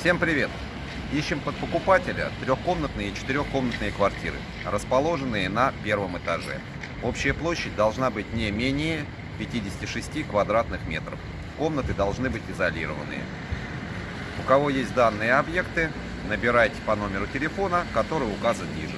Всем привет! Ищем под покупателя трехкомнатные и четырехкомнатные квартиры, расположенные на первом этаже. Общая площадь должна быть не менее 56 квадратных метров. Комнаты должны быть изолированные. У кого есть данные объекты, набирайте по номеру телефона, который указан ниже.